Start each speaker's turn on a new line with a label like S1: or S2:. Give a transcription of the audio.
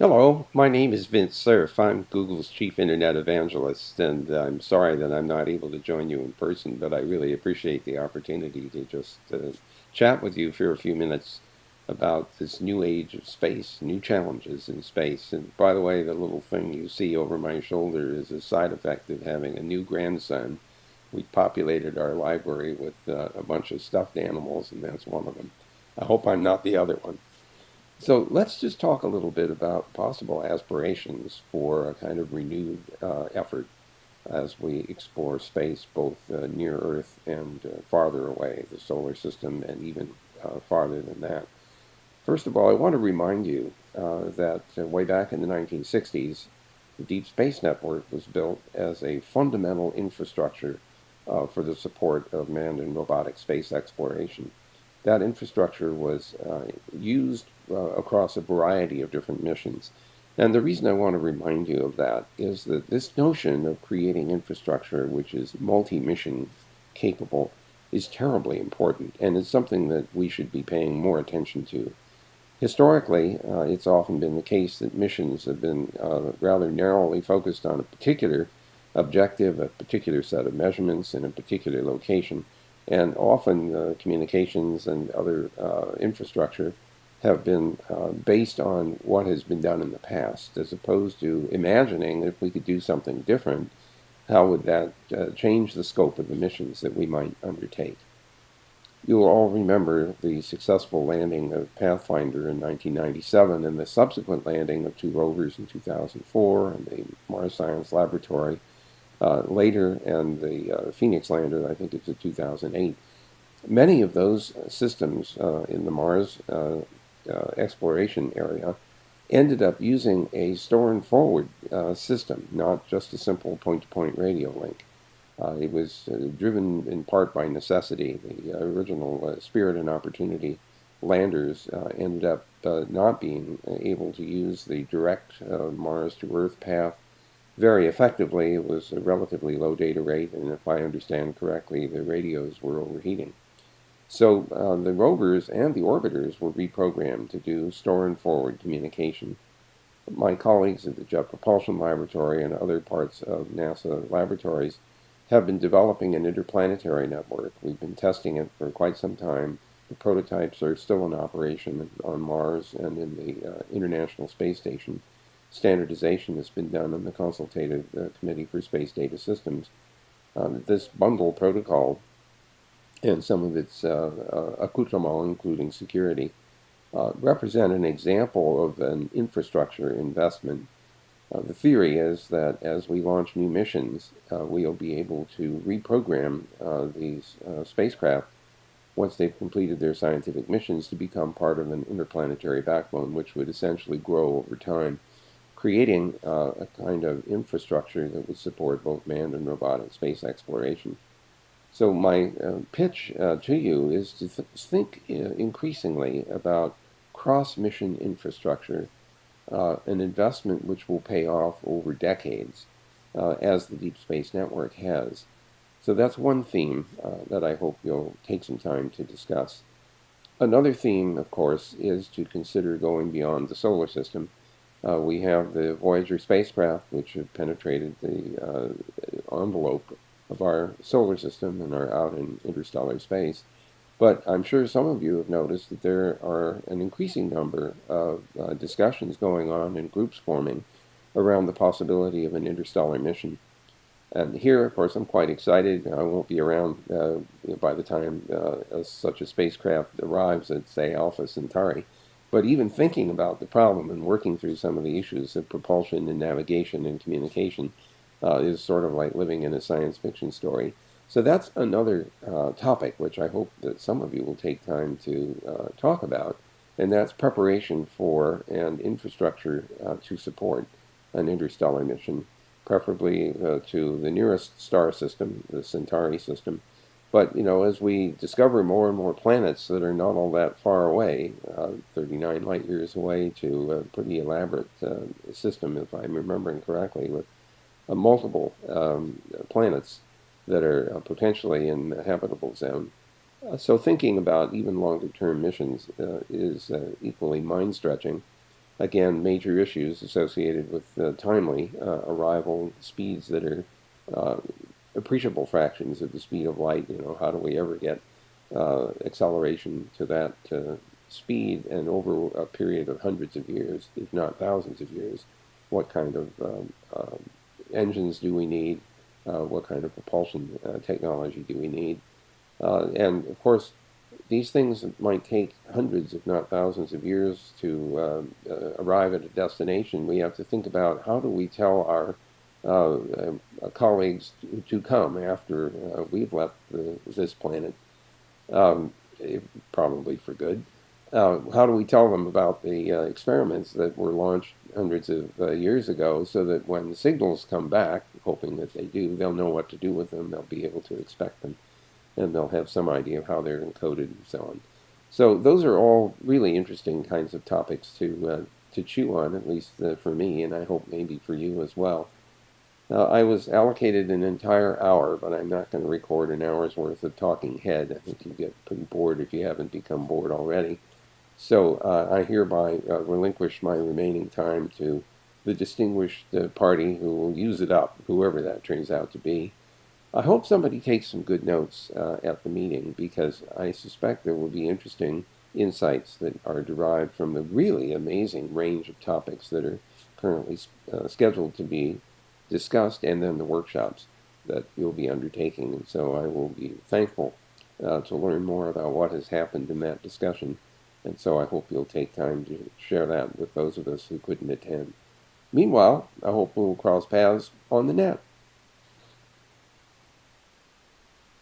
S1: Hello, my name is Vint Cerf. I'm Google's chief internet evangelist, and I'm sorry that I'm not able to join you in person, but I really appreciate the opportunity to just uh, chat with you for a few minutes about this new age of space, new challenges in space. And by the way, the little thing you see over my shoulder is a side effect of having a new grandson. We populated our library with uh, a bunch of stuffed animals, and that's one of them. I hope I'm not the other one. So let's just talk a little bit about possible aspirations for a kind of renewed uh, effort as we explore space both uh, near Earth and uh, farther away, the solar system, and even uh, farther than that. First of all, I want to remind you uh, that uh, way back in the 1960s, the Deep Space Network was built as a fundamental infrastructure for the support of manned and robotic space exploration that infrastructure was used uh, across a variety of different missions. And the reason I want to remind you of that is that this notion of creating infrastructure which is multi-mission capable is terribly important and is something that we should be paying more attention to. Historically, uh, it's often been the case that missions have been uh, rather narrowly focused on a particular objective, a particular set of measurements in a particular location, and often uh, communications and other uh, infrastructure have been uh, based on what has been done in the past, as opposed to imagining if we could do something different, how would that uh, change the scope of the missions that we might undertake. You'll all remember the successful landing of Pathfinder in 1997 and the subsequent landing of two rovers in 2004 and the Mars Science Laboratory uh, later, and the uh, Phoenix lander, I think it's a 2008. Many of those systems uh, in the Mars uh, uh, exploration area ended up using a store and forward uh, system, not just a simple point-to-point -point radio link. Uh, it was uh, driven in part by necessity. The original Spirit and Opportunity landers ended up not being able to use the direct Mars to Earth path very effectively. It was a relatively low data rate, and if I understand correctly, the radios were overheating. So uh, the rovers and the orbiters were reprogrammed to do store and forward communication. My colleagues at the Jet Propulsion Laboratory and other parts of NASA laboratories have been developing an interplanetary network. We've been testing it for quite some time. The prototypes are still in operation on Mars and in the uh, International Space Station standardization has been done in the Consultative uh, Committee for Space Data Systems. Um, this bundle protocol and some of its uh, uh, including security, uh, represent an example of an infrastructure investment. Uh, the theory is that as we launch new missions, uh, we'll be able to reprogram these spacecraft once they've completed their scientific missions to become part of an interplanetary backbone, which would essentially grow over time creating uh, a kind of infrastructure that would support both manned and robotic space exploration. So my uh, pitch uh, to you is to th think uh, increasingly about cross-mission infrastructure, uh, an investment which will pay off over decades, uh, as the Deep Space Network has. So that's one theme that I hope you'll take some time to discuss. Another theme, of course, is to consider going beyond the solar system uh, we have the Voyager spacecraft, which have penetrated the uh, envelope of our solar system and are out in interstellar space. But I'm sure some of you have noticed that there are an increasing number of uh, discussions going on and groups forming around the possibility of an interstellar mission. And here, of course, I'm quite excited. I won't be around uh, by the time uh, such a spacecraft arrives at, say, Alpha Centauri. But even thinking about the problem and working through some of the issues of propulsion and navigation and communication uh, is sort of like living in a science fiction story. So that's another uh, topic which I hope that some of you will take time to uh, talk about, and that's preparation for and infrastructure uh, to support an interstellar mission, preferably uh, to the nearest star system, the Centauri system, but, you know, as we discover more and more planets that are not all that far away, uh, 39 light years away to a pretty elaborate uh, system, if I'm remembering correctly, with multiple um, planets that are uh, potentially in the habitable zone. Uh, so thinking about even longer term missions uh, is equally mind-stretching. again, major issues associated with uh, timely uh, arrival speeds that are uh, appreciable fractions of the speed of light. You know, how do we ever get uh, acceleration to that uh, speed and over a period of hundreds of years, if not thousands of years? What kind of um, um engines do we need? Uh, what kind of propulsion technology do we need? and of course, these things might take hundreds, if not thousands, of years to uh, uh, arrive at a destination. We have to think about how do we tell our uh, uh colleagues to, to, come after uh, we've left the, this planet, um, probably for good. Uh, how do we tell them about the experiments that were launched hundreds of years ago so that when signals come back, hoping that they do, they'll know what to do with them, they'll be able to expect them and they'll have some idea of how they're encoded and so on. So those are all really interesting kinds of topics to uh, to chew on, at least uh, for me, and I hope maybe for you as well. Uh, I was allocated an entire hour, but I'm not going to record an hour's worth of talking head. I think you get pretty bored if you haven't become bored already. So uh, I hereby uh, relinquish my remaining time to the distinguished uh, party who will use it up, whoever that turns out to be. I hope somebody takes some good notes uh, at the meeting because I suspect there will be interesting insights that are derived from the really amazing range of topics that are currently uh, scheduled to be discussed and then the workshops that you'll be undertaking. And so I will be thankful uh, to learn more about what has happened in that discussion. And so I hope you'll take time to share that with those of us who couldn't attend. Meanwhile, I hope we'll cross paths on the net.